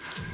You.